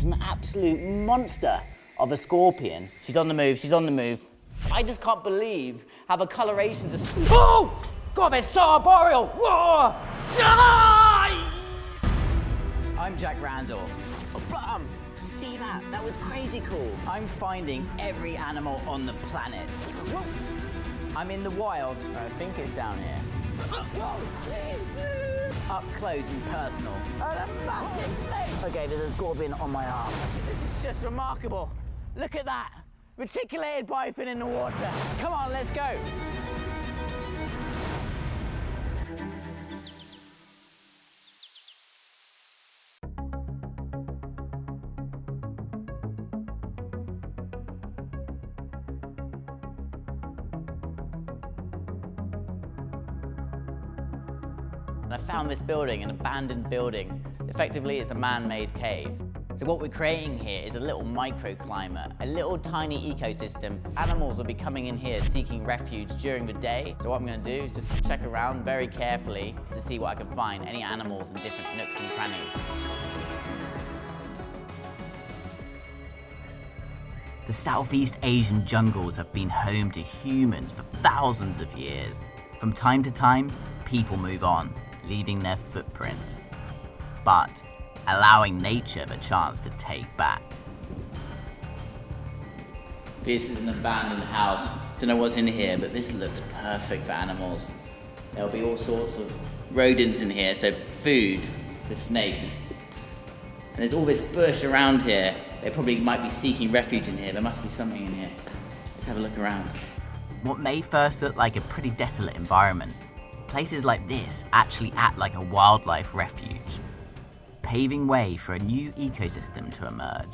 That's an absolute monster of a scorpion. She's on the move, she's on the move. I just can't believe how the colorations are. Oh! God, they're so arboreal! Whoa! Die! I'm Jack Randall. Oh, bum! See that? That was crazy cool. I'm finding every animal on the planet. Whoa. I'm in the wild. I think it's down here. Whoa, Up close and personal. And a massive snake. Okay, there's a scorpion on my arm. This is just remarkable. Look at that. Reticulated bifid in the water. Come on, let's go. I found this building, an abandoned building. Effectively, it's a man-made cave. So what we're creating here is a little microclimate, a little tiny ecosystem. Animals will be coming in here seeking refuge during the day. So what I'm gonna do is just check around very carefully to see what I can find, any animals in different nooks and crannies. The Southeast Asian jungles have been home to humans for thousands of years. From time to time, people move on, leaving their footprint. But allowing nature the chance to take back. This is an abandoned house. Don't know what's in here, but this looks perfect for animals. There'll be all sorts of rodents in here, so food, the snakes. And there's all this bush around here. They probably might be seeking refuge in here. There must be something in here. Let's have a look around. What may first look like a pretty desolate environment, places like this actually act like a wildlife refuge paving way for a new ecosystem to emerge.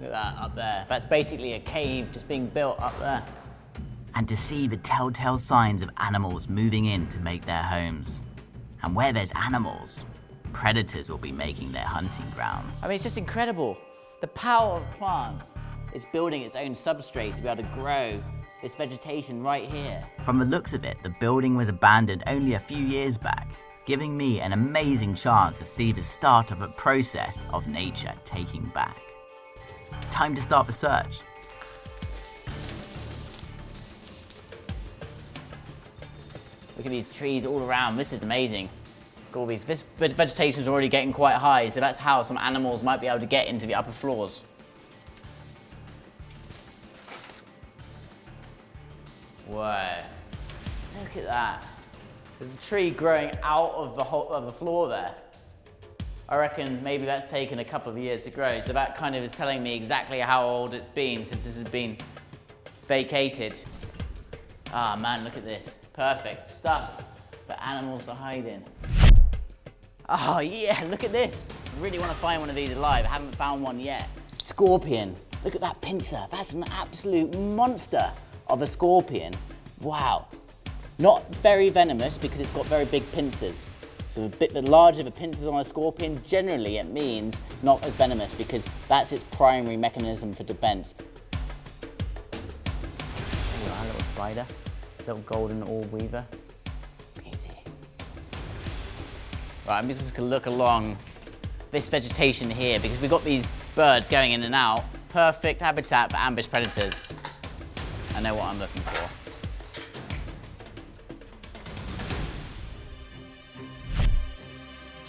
Look at that up there. That's basically a cave just being built up there. And to see the telltale signs of animals moving in to make their homes. And where there's animals, predators will be making their hunting grounds. I mean, it's just incredible. The power of plants is building its own substrate to be able to grow its vegetation right here. From the looks of it, the building was abandoned only a few years back, giving me an amazing chance to see the start of a process of nature taking back. Time to start the search. Look at these trees all around, this is amazing. all these, this vegetation is already getting quite high, so that's how some animals might be able to get into the upper floors. That. There's a tree growing out of the, whole, of the floor there. I reckon maybe that's taken a couple of years to grow, so that kind of is telling me exactly how old it's been since this has been vacated. Ah man, look at this. Perfect stuff for animals to hide in. Oh yeah, look at this. I really want to find one of these alive. I haven't found one yet. Scorpion. Look at that pincer. That's an absolute monster of a scorpion, wow. Not very venomous because it's got very big pincers. So a bit the larger the pincers on a scorpion, generally it means not as venomous because that's its primary mechanism for defense. Oh, our little spider, little golden orb weaver. Beauty. Right, I'm just gonna look along this vegetation here because we've got these birds going in and out. Perfect habitat for ambush predators. I know what I'm looking for.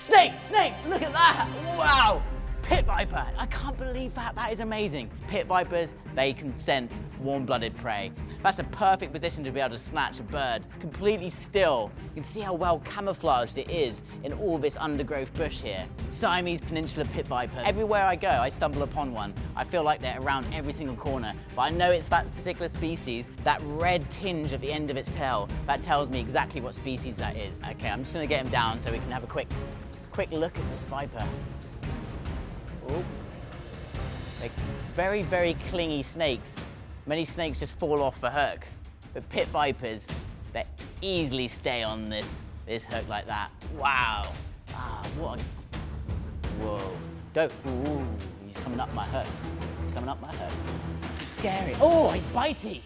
Snake, snake, look at that. Wow. Pit viper, I can't believe that, that is amazing. Pit vipers, they can sense warm-blooded prey. That's a perfect position to be able to snatch a bird completely still. You can see how well camouflaged it is in all this undergrowth bush here. Siamese Peninsula pit viper. Everywhere I go, I stumble upon one. I feel like they're around every single corner, but I know it's that particular species, that red tinge at the end of its tail, that tells me exactly what species that is. Okay, I'm just gonna get him down so we can have a quick, quick look at this viper. Ooh. They're very, very clingy snakes. Many snakes just fall off the hook. But pit vipers, they easily stay on this, this hook like that. Wow. Ah, what a... Whoa. Don't... Ooh, he's coming up my hook. He's coming up my hook. Scary. Oh, he's bitey.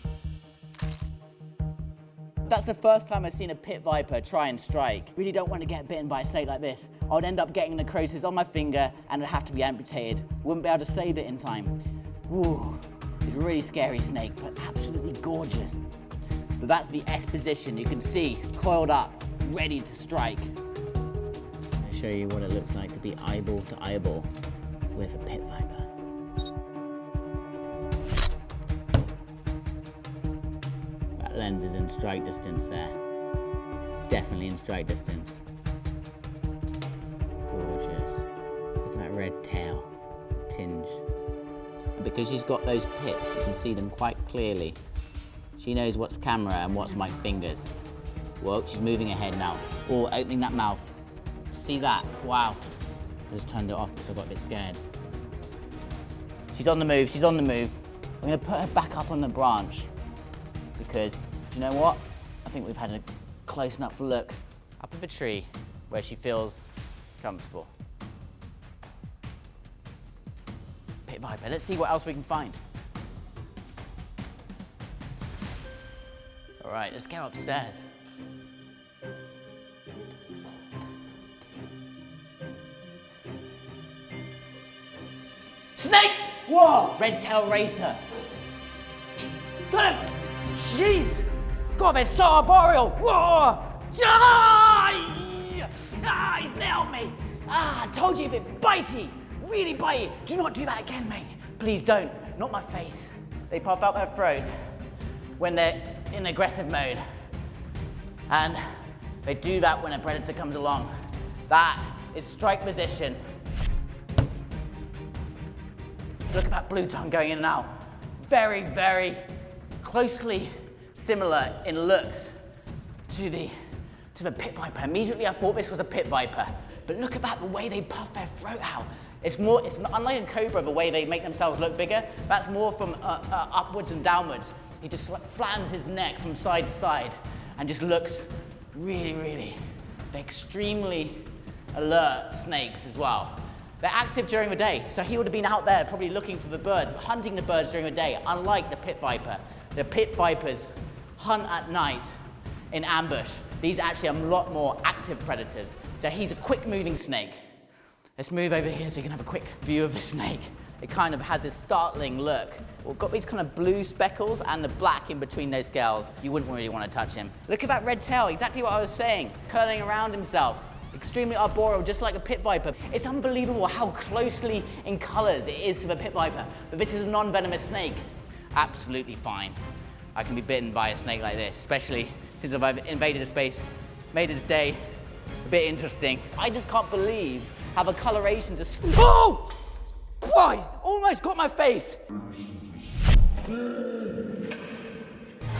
That's the first time I've seen a pit viper try and strike. Really don't want to get bitten by a snake like this. I would end up getting necrosis on my finger and it'd have to be amputated. Wouldn't be able to save it in time. Ooh, it's a really scary snake, but absolutely gorgeous. But that's the S position. You can see coiled up, ready to strike. I'll show you what it looks like to be eyeball to eyeball with a pit viper. Lens is in strike distance there. Definitely in strike distance. Gorgeous. Look at that red tail, tinge. Because she's got those pits, you can see them quite clearly. She knows what's camera and what's my fingers. Whoa, she's moving her head now. Oh, opening that mouth. See that? Wow. I just turned it off because I got a bit scared. She's on the move, she's on the move. I'm gonna put her back up on the branch because, you know what? I think we've had a close enough look up of a tree where she feels comfortable. Pit Viper, let's see what else we can find. All right, let's go upstairs. Snake! Whoa! Red tail racer. Got him! Jeez! God, they're so arboreal! Whoa! Ah! ah, he's nailed me! Ah, I told you if it bitey, really bitey. Do not do that again, mate. Please don't. Not my face. They puff out their throat when they're in aggressive mode. And they do that when a predator comes along. That is strike position. Look at that blue tongue going in and out. Very, very closely similar in looks to the, to the pit viper. Immediately I thought this was a pit viper, but look at that, the way they puff their throat out. It's more, it's not, unlike a cobra, the way they make themselves look bigger, that's more from uh, uh, upwards and downwards. He just flattens his neck from side to side and just looks really, really, they're extremely alert snakes as well. They're active during the day, so he would have been out there probably looking for the birds, hunting the birds during the day, unlike the pit viper. The pit vipers hunt at night in ambush. These actually are a lot more active predators. So he's a quick moving snake. Let's move over here so you can have a quick view of the snake. It kind of has this startling look. We've got these kind of blue speckles and the black in between those scales. You wouldn't really want to touch him. Look at that red tail, exactly what I was saying, curling around himself extremely arboreal, just like a pit viper. It's unbelievable how closely in colors it is to the pit viper, but this is a non-venomous snake. Absolutely fine. I can be bitten by a snake like this, especially since I've invaded a space, made its day a bit interesting. I just can't believe how the coloration just, oh! Why? Almost got my face.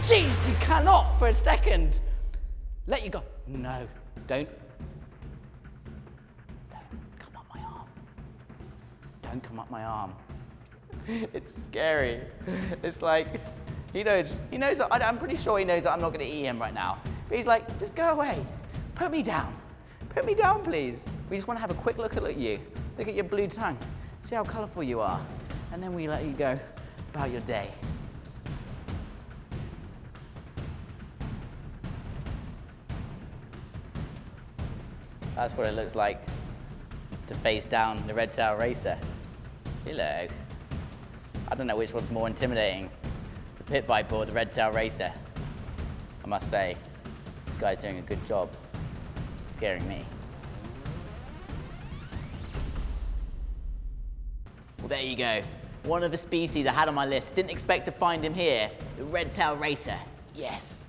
Jeez, you cannot for a second. Let you go. No, don't Don't come up my arm. don't come up my arm. it's scary. It's like, he knows, he knows, that, I'm pretty sure he knows that I'm not gonna eat him right now. But he's like, just go away. Put me down. Put me down, please. We just wanna have a quick look at you. Look at your blue tongue. See how colorful you are. And then we let you go about your day. That's what it looks like to face down the red tail racer. Hello. I don't know which one's more intimidating, pit viper or the red tail racer. I must say, this guy's doing a good job scaring me. Well, there you go. One of the species I had on my list. Didn't expect to find him here. The red tail racer. Yes.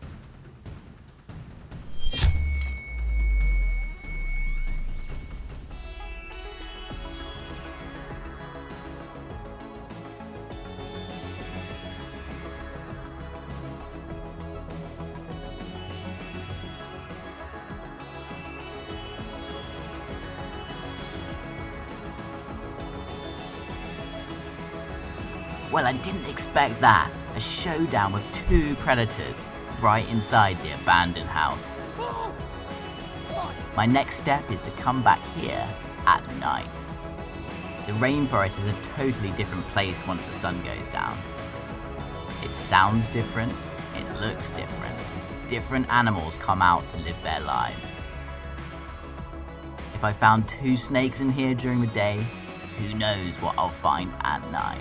Well, I didn't expect that. A showdown with two predators right inside the abandoned house. My next step is to come back here at night. The rainforest is a totally different place once the sun goes down. It sounds different, it looks different. different animals come out to live their lives. If I found two snakes in here during the day, who knows what I'll find at night.